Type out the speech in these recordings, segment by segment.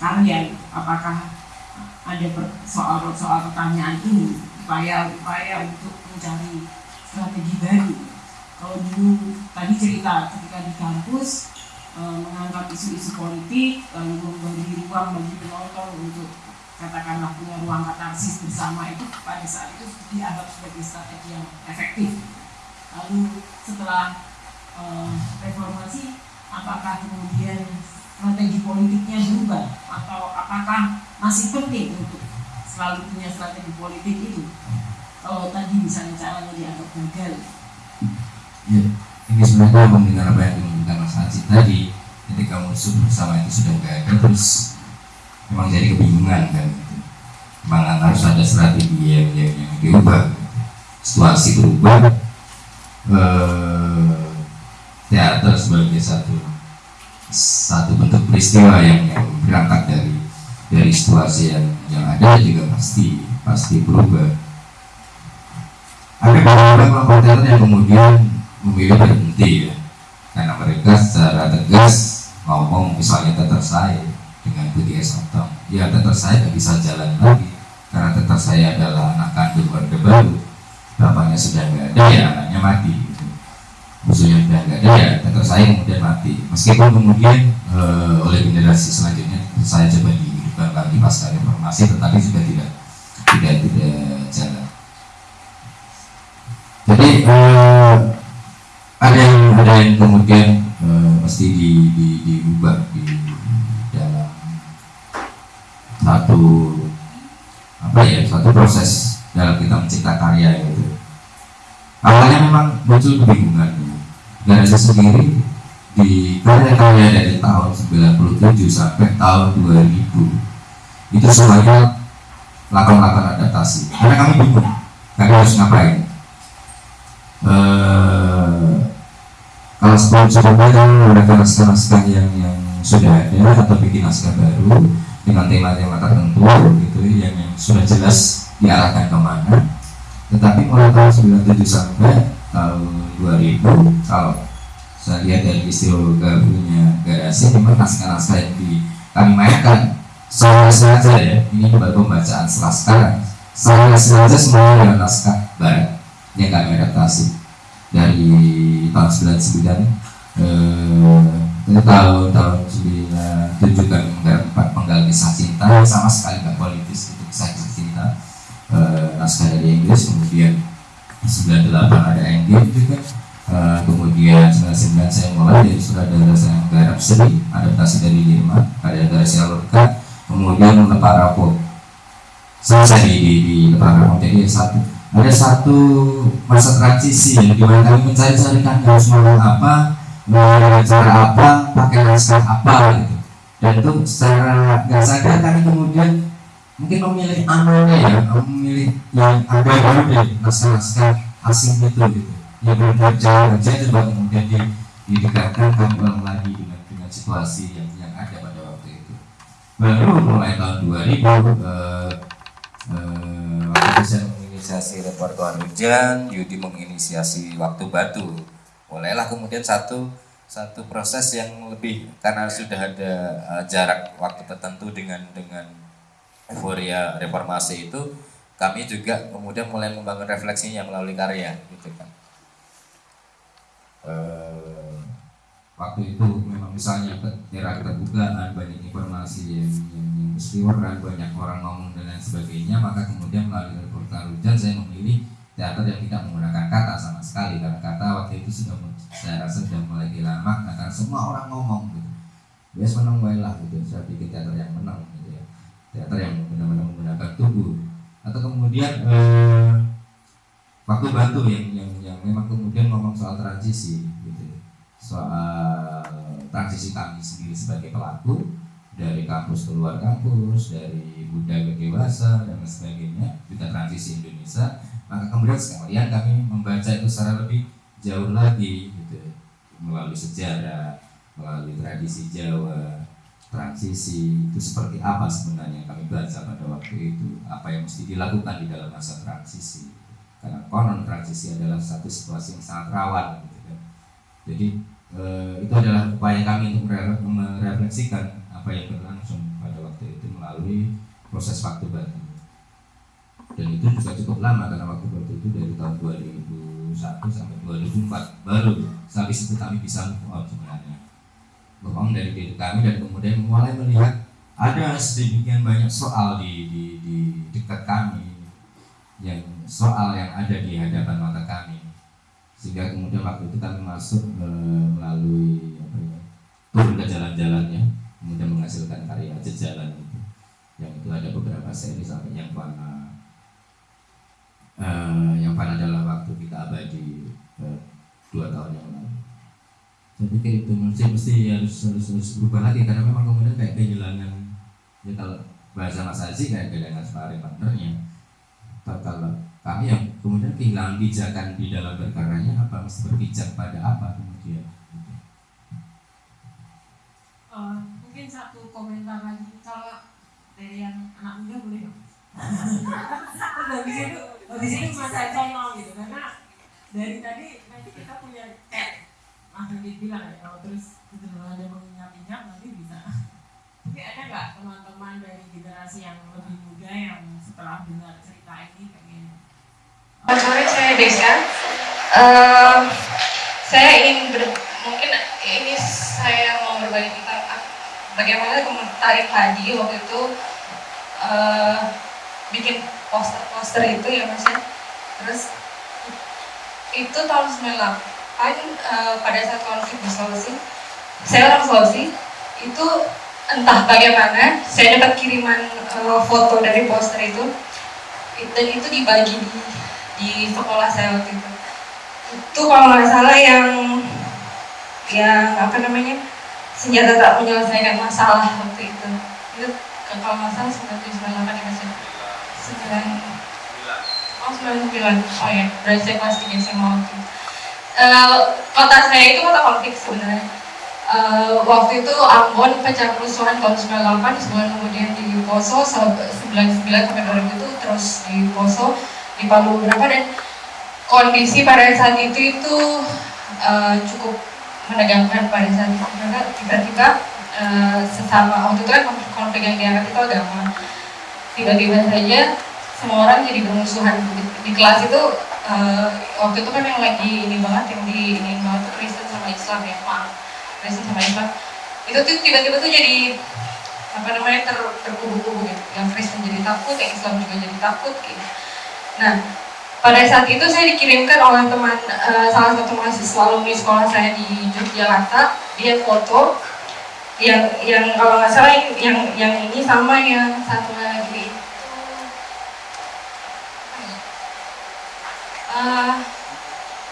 karya apakah ada soal-soal pertanyaan ini? Upaya-upaya untuk mencari strategi baru. Kalau dulu tadi cerita ketika di kampus e, mengangkat isu-isu politik lalu memberi ruang bagi penonton untuk katakanlah punya ruang katarsis bersama itu pada saat itu dianggap sebagai strategi yang efektif. Lalu setelah e, reformasi apakah kemudian strategi politiknya berubah? Atau apakah masih penting untuk selalu punya strategi politik itu? Kalau tadi misalnya caranya dianggap gagal. Ya ini sebenarnya mendengar apa yang diungkapkan Mas Haji tadi. Ketika musuh bersama itu sudah gagal terus memang jadi kebingungan kan. Memang harus ada strategi yang, yang, yang diubah. Situasi berubah. Eh, teater sebagai satu satu bentuk peristiwa yang, berangkat dari dari situasi yang yang ada juga pasti pasti berubah. Ada beberapa teater yang kemudian memilih berhenti ya, karena mereka secara tegas ngomong misalnya teater saya dengan Budi Esotong, ya teater saya tidak bisa jalan lagi karena teater saya adalah anak kandung Orde Baru, bapaknya sudah nggak ada ya anaknya mati sudah nggak ada ya tetap saya kemudian mati. Meskipun kemudian uh, oleh generasi selanjutnya saya coba dihidupkan lagi pasca reformasi tetapi juga tidak tidak tidak jalan. Jadi uh, ada yang ada yang kemudian uh, mesti di, di, diubah di dalam satu apa ya satu proses dalam kita mencipta karya itu. Awalnya memang muncul kebingungan Ganesha sendiri di karya-karya dari tahun 97 sampai tahun 2000 itu semuanya lakukan-lakukan adaptasi. Karena kami bingung kami harus ngapain? Uh, kalau sebelum sebelumnya mereka naskah-naskah yang, yang sudah ada atau bikin naskah baru dengan tema-tema tertentu gitu yang, yang sudah jelas diarahkan ke mana. Tetapi mulai tahun 97 sampai tahun 2000 kalau saya lihat dari istilah gabungnya garasi memang naskah-naskah yang di kami mainkan saya saja ya ini baru pembacaan setelah sekarang. Saya sengaja semua yang naskah barat yang kami adaptasi. Dari tahun 99 eh, tahun tahun 97 kami menggarap penggal kisah cinta sama sekali nggak politis itu kisah cinta eh, naskah dari Inggris kemudian 98 ada Engage juga uh, kemudian 99 saya mulai dari sutradara saya garap seri adaptasi dari Jerman ada Garcia Lorca kemudian Leparapo selesai di, di, di Leparapo jadi satu ada satu masa transisi yang di mana kami mencari-carikan harus ngomong apa mau cara apa pakai naskah apa gitu. Dan itu secara nggak sadar kami kemudian mungkin memilih anunya ya memilih yang ada baru deh naskah-naskah asing itu gitu. Ya benar jauh aja coba kemudian di, didekatkan ulang lagi dengan dengan situasi yang yang ada pada waktu itu. Baru mulai tahun 2000 eh, eh, waktu saya menginisiasi repertoar hujan Yudi menginisiasi waktu batu. Mulailah kemudian satu satu proses yang lebih karena sudah ada uh, jarak waktu tertentu dengan dengan euforia reformasi itu kami juga kemudian mulai membangun refleksinya melalui karya gitu kan. E, waktu itu memang misalnya era keterbukaan banyak informasi yang, yang, yang berseliweran banyak orang ngomong dan lain sebagainya maka kemudian melalui reporter hujan saya memilih teater yang tidak menggunakan kata sama sekali karena kata waktu itu sudah saya rasa sudah mulai hilang karena semua orang ngomong gitu. Bias menang lah gitu. Saya bikin teater yang menang teater yang benar-benar menggunakan tubuh. Atau kemudian eh, waktu batu yang, yang yang memang kemudian ngomong soal transisi gitu. Soal transisi kami sendiri sebagai pelaku dari kampus ke luar kampus dari muda ke dewasa dan sebagainya kita transisi Indonesia maka kemudian sekalian kami membaca itu secara lebih jauh lagi gitu. Melalui sejarah melalui tradisi Jawa transisi itu seperti apa sebenarnya kami baca pada waktu itu? Apa yang mesti dilakukan di dalam masa transisi? Karena konon transisi adalah satu situasi yang sangat rawan gitu kan. jadi eh, itu adalah upaya kami untuk merefleksikan apa yang berlangsung pada waktu itu melalui proses waktu batu dan itu juga cukup lama karena waktu batu itu dari tahun 2001 sampai 2004 baru sampai situ kami bisa move sebenarnya move dari diri kami dan kemudian mulai melihat ada sedemikian banyak soal di, di, di dekat kami yang soal yang ada di hadapan mata kami. Sehingga kemudian waktu itu kami masuk e, melalui apa ya, turun ke jalan-jalannya kemudian menghasilkan karya jejalan itu. Yang itu ada beberapa seri sampai yang mana e, yang mana adalah waktu kita abadi e, dua tahun yang saya pikir itu mesti mesti harus harus harus berubah lagi karena memang kemudian kayak kehilangan ya kalau bahasa Mas Haji kayak kehilangan sparring partnernya kalau kami yang kemudian kehilangan pijakan di dalam berkaryanya apa mesti berpijak pada apa kemudian? Uh, mungkin satu komentar lagi kalau dari yang anak muda boleh dong. Habis itu habis itu mas saya gitu karena dari tadi nanti kita punya Mas Didi bilang ya kalau terus ada mengingat-ingat nanti bisa mungkin ada nggak teman-teman dari generasi yang lebih muda yang setelah dengar cerita ini pengen Selamat sore, saya Desa. Uh, saya ingin ber, mungkin ini saya mau berbagi tentang bagaimana tarik padi waktu itu uh, bikin poster-poster itu ya mas ya. Terus itu tahun 98 uh, pada saat konflik di Sulawesi, saya orang Sulawesi itu entah bagaimana saya dapat kiriman uh, foto dari poster itu. Dan itu dibagi di di sekolah saya waktu itu. Itu kalau nggak salah yang yang apa namanya senjata tak menyelesaikan masalah waktu itu. Itu kalau nggak salah sembilan tujuh sembilan delapan ya masih sembilan oh sembilan sembilan. Oh ya. Berarti saya kelas tiga SMA waktu itu uh, kota saya itu kota konflik sebenarnya. Uh, waktu itu Ambon pecah kerusuhan tahun 98 sebulan kemudian di Poso 99 sampai 2000 itu terus di Poso di Palu beberapa dan kondisi pada saat itu itu uh, cukup menegangkan pada saat itu. Karena tiba-tiba uh, sesama waktu itu kan konflik yang diangkat itu agama. Tiba-tiba saja semua orang jadi bermusuhan. Di, di kelas itu uh, waktu itu kan yang lagi ini banget yang di ini banget tuh Kristen sama Islam ya maaf Kristen sama Islam. Itu tuh tiba-tiba tuh jadi apa namanya ter, terkubu-kubu gitu. Yang Kristen jadi takut yang Islam juga jadi takut gitu. Nah, pada saat itu saya dikirimkan oleh teman uh, salah satu mahasiswa alumni sekolah saya di Yogyakarta, dia foto yang yang kalau nggak salah yang yang ini sama yang satu lagi itu uh,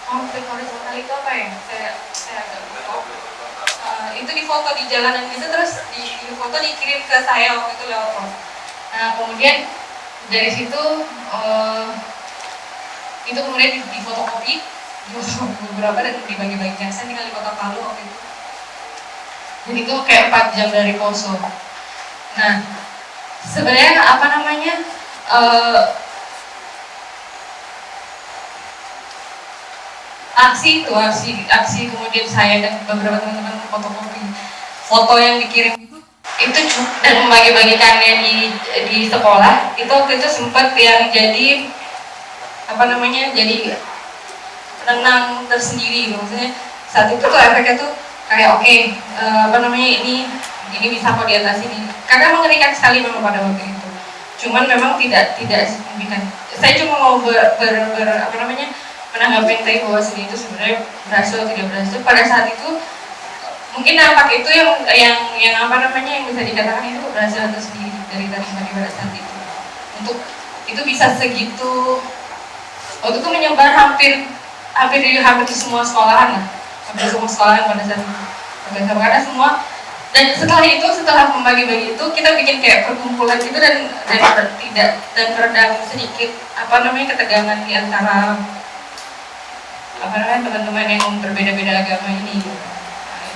konflik horizontal itu apa ya? Saya saya agak lupa. Uh, itu difoto di jalanan gitu terus di, di foto dikirim ke saya waktu itu lewat pos. Nah kemudian dari situ uh, itu kemudian di, di fotokopi beberapa dan dibagi-bagikan saya tinggal di kota Palu waktu itu jadi itu kayak 4 jam dari Poso nah sebenarnya apa namanya uh, aksi itu aksi aksi kemudian saya dan beberapa teman-teman fotokopi foto yang dikirim itu itu dan membagi-bagikannya di di sekolah itu waktu itu sempat yang jadi apa namanya jadi renang tersendiri maksudnya saat itu tuh efeknya tuh kayak oke okay, eh, apa namanya ini ini bisa kok di atas ini karena mengerikan sekali memang pada waktu itu. Cuman memang tidak tidak signifikan. Saya cuma mau ber, ber, ber apa namanya menanggapi tadi bahwa sini itu sebenarnya berhasil tidak berhasil. Pada saat itu mungkin nampak itu yang yang yang apa namanya yang bisa dikatakan itu berhasil atau sendiri dari tadi pada saat itu. Untuk itu bisa segitu waktu itu menyebar hampir hampir di hampir di semua sekolahan lah. Hampir semua sekolahan pada saat itu. Karena semua dan setelah itu setelah membagi-bagi itu kita bikin kayak perkumpulan gitu dan dan tidak dan meredam sedikit apa namanya ketegangan di antara apa namanya teman-teman yang berbeda-beda agama ini.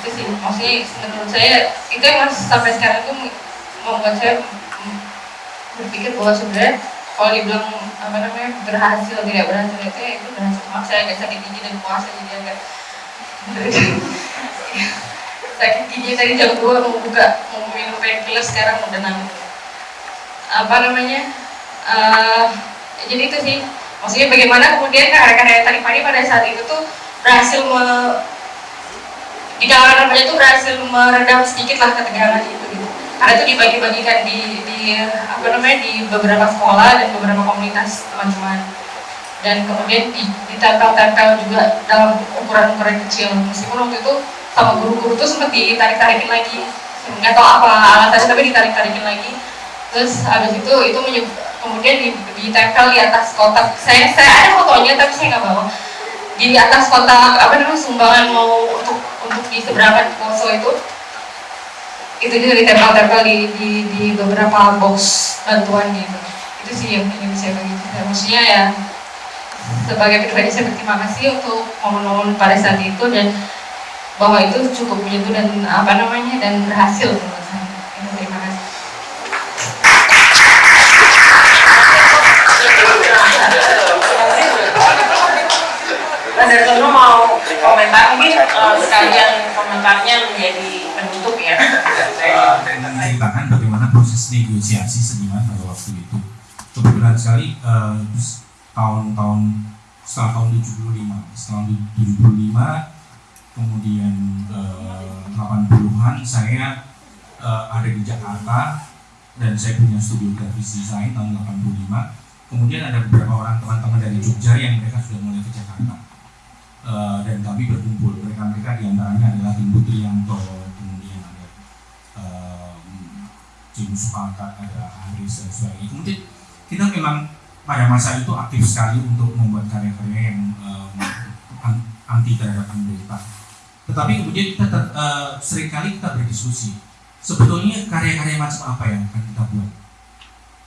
Itu sih. Maksudnya menurut saya itu yang sampai sekarang itu membuat saya berpikir bahwa sebenarnya kalau dibilang apa namanya berhasil tidak berhasil itu ya itu berhasil. Maaf saya agak sakit gigi dan puasa jadi agak sakit gigi. Tadi jam 2 mau buka mau minum painkiller sekarang udah nangis apa namanya uh, jadi itu sih maksudnya bagaimana kemudian karya-karya tadi pagi pada saat itu tuh berhasil me, di kalangan remaja itu berhasil meredam sedikit lah ketegangan itu gitu. karena itu dibagi-bagikan di, di apa namanya di beberapa sekolah dan beberapa komunitas teman-teman. Dan kemudian ditempel-tempel juga dalam ukuran-ukuran kecil. Meskipun waktu itu sama guru-guru tuh sempat ditarik-tarikin lagi. Nggak tahu apa alasannya tapi ditarik-tarikin lagi. Terus habis itu itu kemudian ditempel di atas kotak. Saya saya ada fotonya tapi saya nggak bawa. Di atas kotak apa namanya sumbangan mau untuk untuk di seberangan poso itu. Itu juga ditempel-tempel di, di, di beberapa box bantuan gitu itu sih yang ingin saya bagi. Ya, maksudnya ya sebagai pribadi saya berterima kasih untuk momen-momen pada saat itu dan bahwa itu cukup menyentuh dan apa namanya dan berhasil menurut saya komentar mungkin uh, sekalian komentarnya menjadi penutup ya. Uh, dan menceritakan bagaimana proses negosiasi seniman pada waktu itu. Kebetulan sekali uh, tahun-tahun setelah tahun 75, setelah 75 kemudian uh, 80-an saya uh, ada di Jakarta dan saya punya studio grafis desain tahun 85 kemudian ada beberapa orang teman-teman dari Jogja yang mereka sudah mulai ke Jakarta uh, dan kami berkumpul. Mereka-mereka di antaranya adalah Tim Putrianto kemudian ada uh, Jim Supakat ada Haris dan sebagainya. Kemudian kita memang pada masa itu aktif sekali untuk membuat karya-karya yang um, anti terhadap pemerintah. Tetapi kemudian kita ter, uh, sering kali kita berdiskusi sebetulnya karya-karya macam apa yang akan kita buat?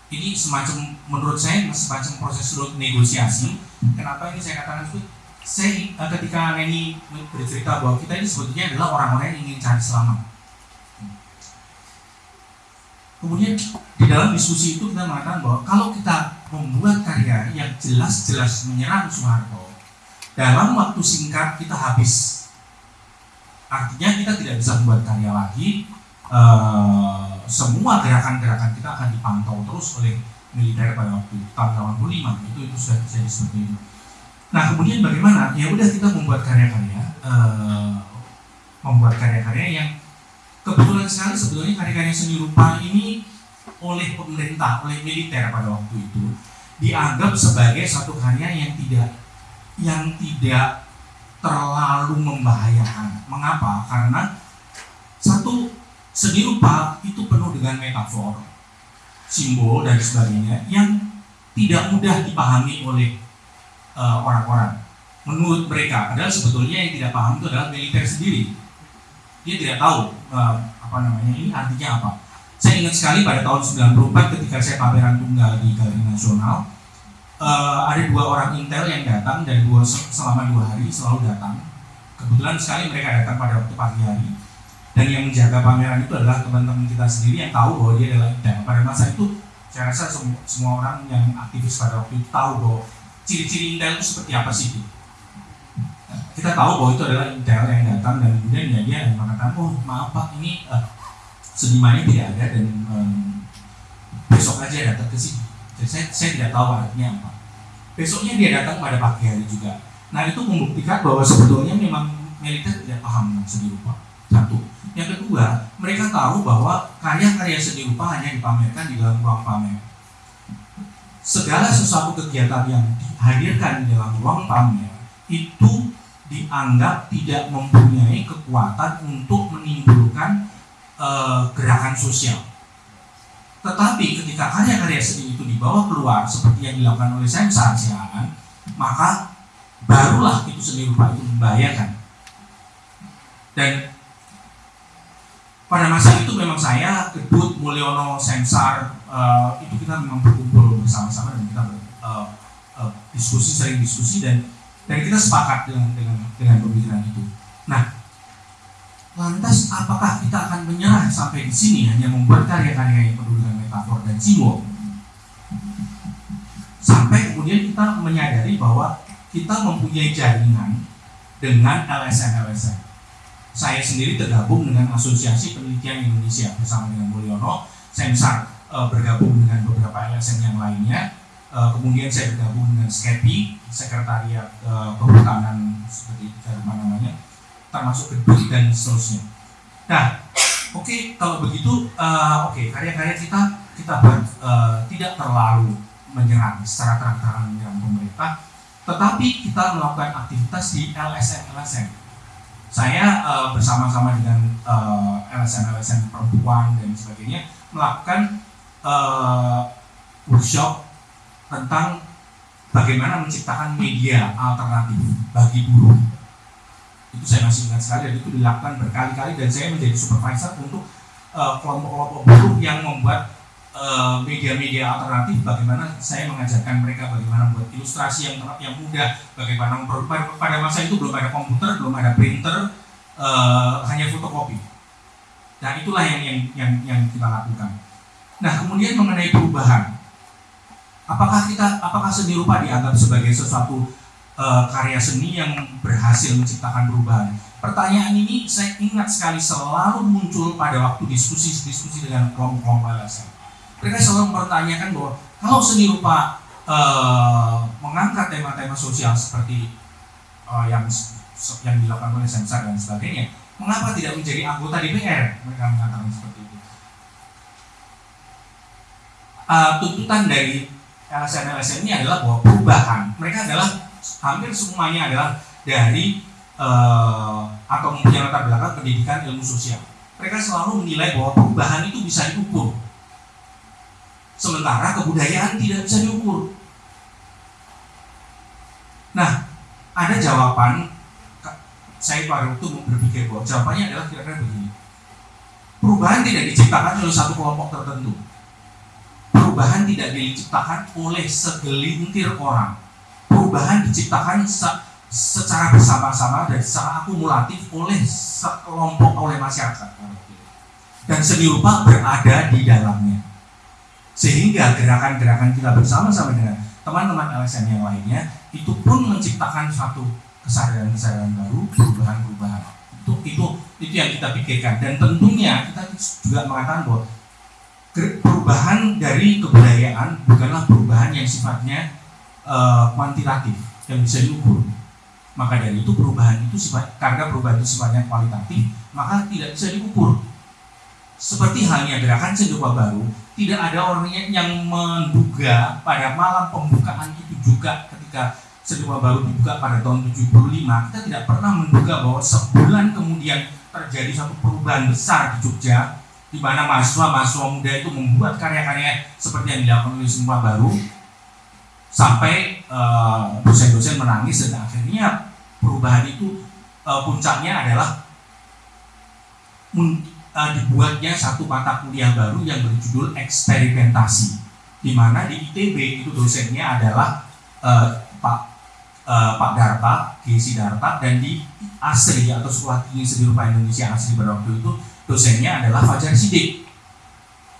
Ini semacam menurut saya semacam proses negosiasi. Kenapa ini saya katakan itu saya uh, ketika Neni bercerita bahwa kita ini sebetulnya adalah orang-orang yang ingin cari selamat. Kemudian di dalam diskusi itu kita mengatakan bahwa kalau kita membuat karya yang jelas-jelas menyerang Soeharto dalam waktu singkat kita habis. Artinya kita tidak bisa membuat karya lagi. Uh, semua gerakan-gerakan kita akan dipantau terus oleh militer pada waktu tahun 85 itu itu sudah terjadi seperti itu Nah kemudian bagaimana? Ya udah kita membuat karya-karya, uh, membuat karya-karya yang kebetulan sekali sebetulnya karya-karya seni rupa ini oleh pemerintah, oleh militer pada waktu itu dianggap sebagai satu karya yang tidak yang tidak terlalu membahayakan. Mengapa? Karena satu seni rupa itu penuh dengan metafor, simbol dan sebagainya yang tidak mudah dipahami oleh Eh, orang-orang. Uh, Menurut mereka, padahal sebetulnya yang tidak paham itu adalah militer sendiri. Dia tidak tahu uh, apa namanya ini artinya apa. Saya ingat sekali pada tahun 94 ketika saya pameran tunggal di Galeri Nasional, uh, ada dua orang intel yang datang dan dua selama dua hari selalu datang. Kebetulan sekali mereka datang pada waktu pagi hari dan yang menjaga pameran itu adalah teman-teman kita sendiri yang tahu bahwa dia adalah intel. Pada masa itu saya rasa semua, semua orang yang aktivis pada waktu itu tahu bahwa ciri-ciri intel itu seperti apa sih? Kita tahu bahwa itu adalah intel yang datang dan kemudian ya dia mengatakan, oh maaf pak ini uh, senimannya tidak ada dan um, besok aja datang ke sini. Jadi saya, saya tidak tahu artinya apa. Besoknya dia datang pada pagi hari juga. Nah itu membuktikan bahwa sebetulnya memang militer tidak paham seni rupa. Satu. Yang kedua, mereka tahu bahwa karya-karya seni rupa hanya dipamerkan di dalam ruang pamer segala sesuatu kegiatan yang dihadirkan di dalam ruang pamer itu dianggap tidak mempunyai kekuatan untuk menimbulkan uh, gerakan sosial. Tetapi ketika karya-karya seni itu dibawa keluar seperti yang dilakukan oleh saya Siaan, maka barulah itu seni rupa itu membahayakan. Dan pada masa itu memang saya, Kedut, Mulyono, Sensar, uh, itu kita memang berkumpul bersama-sama dan kita ber, uh, uh, diskusi, sering diskusi dan dan kita sepakat dengan dengan dengan pemikiran itu. Nah, lantas apakah kita akan menyerah sampai di sini hanya membuat karya-karya yang penuh dengan metafor dan simbol? Sampai kemudian kita menyadari bahwa kita mempunyai jaringan dengan LSM-LSM saya sendiri tergabung dengan Asosiasi Penelitian Indonesia bersama dengan Mulyono. Saya bisa uh, bergabung dengan beberapa LSM yang lainnya. Uh, kemudian saya bergabung dengan SKEPI, Sekretariat uh, Kehutanan seperti apa namanya, termasuk gedung dan seterusnya. Nah, oke okay, kalau begitu, uh, oke okay, karya-karya kita kita buat uh, tidak terlalu menyerang secara terang-terangan menyerang pemerintah, tetapi kita melakukan aktivitas di LSM-LSM. Saya uh, bersama-sama dengan uh, LSM-LSM perempuan dan sebagainya melakukan uh, workshop tentang bagaimana menciptakan media alternatif bagi buruh. Itu saya masih ingat sekali dan itu dilakukan berkali-kali dan saya menjadi supervisor untuk kelompok-kelompok uh, buruh yang membuat media-media uh, alternatif bagaimana saya mengajarkan mereka bagaimana membuat ilustrasi yang yang mudah bagaimana pada, pada masa itu belum ada komputer belum ada printer uh, hanya fotokopi. Dan itulah yang, yang yang yang kita lakukan. Nah kemudian mengenai perubahan. Apakah kita apakah seni rupa dianggap sebagai sesuatu uh, karya seni yang berhasil menciptakan perubahan? Pertanyaan ini saya ingat sekali selalu muncul pada waktu diskusi-diskusi dengan kelompok-kelompok mereka selalu mempertanyakan bahwa kalau seni rupa uh, mengangkat tema-tema sosial seperti uh, yang yang dilakukan oleh Sensar dan sebagainya, mengapa tidak menjadi anggota DPR? Mereka mengatakan seperti itu. Uh, tuntutan dari LSM-LSM ini adalah bahwa perubahan mereka adalah hampir semuanya adalah dari uh, atau mempunyai latar belakang pendidikan ilmu sosial. Mereka selalu menilai bahwa perubahan itu bisa diukur Sementara kebudayaan tidak bisa diukur. Nah, ada jawaban saya pada waktu berpikir bahwa jawabannya adalah kira-kira begini. Perubahan tidak diciptakan oleh satu kelompok tertentu. Perubahan tidak diciptakan oleh segelintir orang. Perubahan diciptakan se secara bersama-sama dan secara akumulatif oleh sekelompok oleh masyarakat. Dan seni rupa berada di dalamnya. Sehingga gerakan-gerakan kita bersama-sama dengan teman-teman LSM yang lainnya itu pun menciptakan satu kesadaran-kesadaran baru, perubahan-perubahan. Itu itu itu yang kita pikirkan dan tentunya kita juga mengatakan bahwa perubahan dari kebudayaan bukanlah perubahan yang sifatnya uh, kuantitatif yang bisa diukur. Maka dari itu perubahan itu sifat karena perubahan itu sifatnya kualitatif, maka tidak bisa diukur. Seperti halnya gerakan sejuta baru, tidak ada orang yang menduga pada malam pembukaan itu juga ketika sebuah baru dibuka pada tahun 75 kita tidak pernah menduga bahwa sebulan kemudian terjadi satu perubahan besar di Jogja di mana mahasiswa-mahasiswa muda itu membuat karya-karya seperti yang dilakukan oleh semua baru sampai uh, dosen-dosen menangis dan akhirnya perubahan itu uh, puncaknya adalah uh, dibuatnya satu mata kuliah baru yang berjudul eksperimentasi di mana di ITB itu dosennya adalah uh, Pak uh, Pak Darta, Gesi Darta dan di ASRI atau Sekolah Tinggi Seni Rupa Indonesia ASRI pada waktu itu dosennya adalah Fajar Sidik.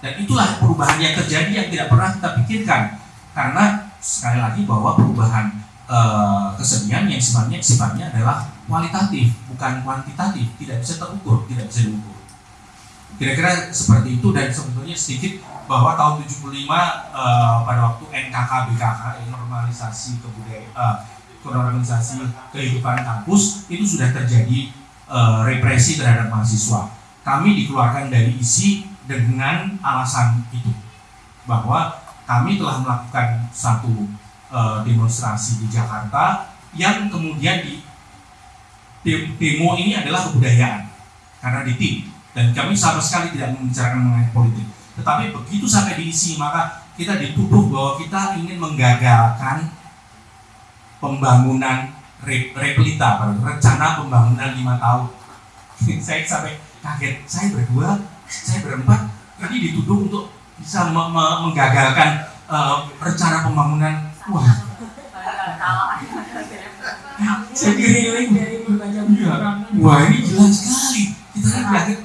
Dan itulah perubahan yang terjadi yang tidak pernah kita pikirkan karena sekali lagi bahwa perubahan uh, kesenian yang sifatnya sifatnya adalah kualitatif bukan kuantitatif, tidak bisa terukur, tidak bisa diukur. Kira-kira seperti itu dan sebetulnya sedikit bahwa tahun 75 uh, eh, pada waktu NKK BKK normalisasi kebudayaan uh, normalisasi kehidupan kampus itu sudah terjadi uh, represi terhadap mahasiswa. Kami dikeluarkan dari isi dengan alasan itu bahwa kami telah melakukan satu uh, demonstrasi di Jakarta yang kemudian di demo ini adalah kebudayaan karena di tim dan kami sama sekali tidak membicarakan mengenai politik. Tetapi begitu sampai diisi maka kita dituduh bahwa kita ingin menggagalkan pembangunan replita, rencana pembangunan lima tahun. saya sampai kaget, saya berdua, saya berempat, tadi dituduh untuk bisa me me menggagalkan uh, rencana pembangunan. Wah, saya diriling dari berbagai Wah ini jelas sekali. Kita kan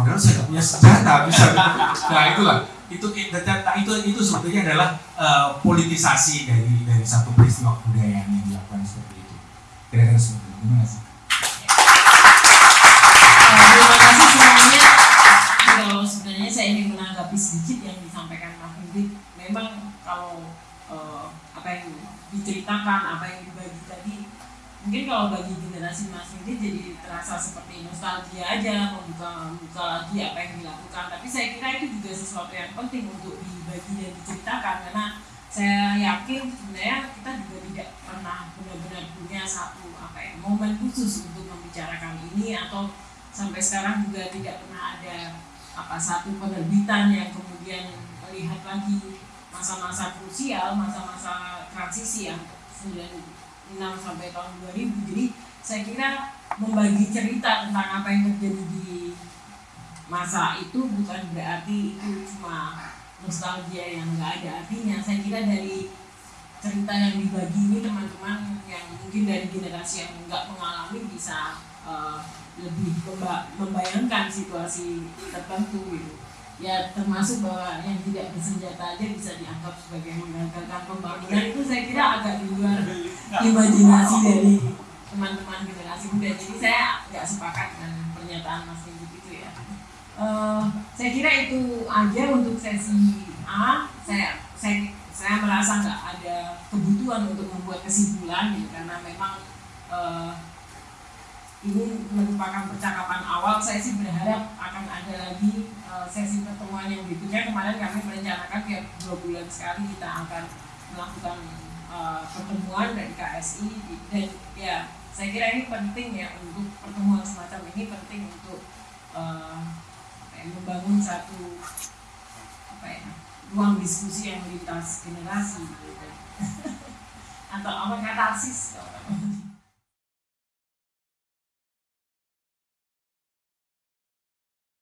padahal saya nggak punya senjata bisa. Nah itulah. Itu data itu itu sebetulnya adalah uh, politisasi dari dari satu peristiwa kebudayaan yang dilakukan seperti itu. Kira-kira seperti itu. Terima kasih. Terima kasih semuanya. Kalau sebenarnya saya ingin menanggapi sedikit yang disampaikan Pak Hendrik memang kalau uh, apa yang diceritakan apa yang mungkin kalau bagi generasi mas ini jadi terasa seperti nostalgia aja membuka membuka lagi apa yang dilakukan. Tapi saya kira itu juga sesuatu yang penting untuk dibagi dan diceritakan karena saya yakin sebenarnya kita juga tidak pernah benar-benar punya satu apa ya momen khusus untuk membicarakan ini atau sampai sekarang juga tidak pernah ada apa satu penerbitan yang kemudian melihat lagi masa-masa krusial, masa-masa transisi yang 96 sampai tahun 2000. Jadi saya kira membagi cerita tentang apa yang terjadi di masa itu bukan berarti itu cuma nostalgia yang nggak ada artinya. Saya kira dari cerita yang dibagi ini teman-teman yang mungkin dari generasi yang nggak mengalami bisa uh, lebih membayangkan situasi tertentu gitu ya termasuk bahwa yang tidak bersenjata aja bisa dianggap sebagai menggagalkan pembangunan itu saya kira agak di luar imajinasi dari teman-teman generasi muda. Jadi saya nggak sepakat dengan pernyataan Mas Rindu itu ya. Uh, saya kira itu aja untuk sesi A. Saya saya saya merasa nggak ada kebutuhan untuk membuat kesimpulan gitu karena memang uh, ini merupakan percakapan awal. Saya sih berharap akan ada lagi sesi pertemuan yang berikutnya. Kemarin kami merencanakan tiap dua bulan sekali kita akan melakukan uh, pertemuan dari KSI dan ya saya kira ini penting ya untuk pertemuan semacam ini penting untuk uh, membangun satu apa ya ruang diskusi yang lintas generasi gitu. atau apa katarsis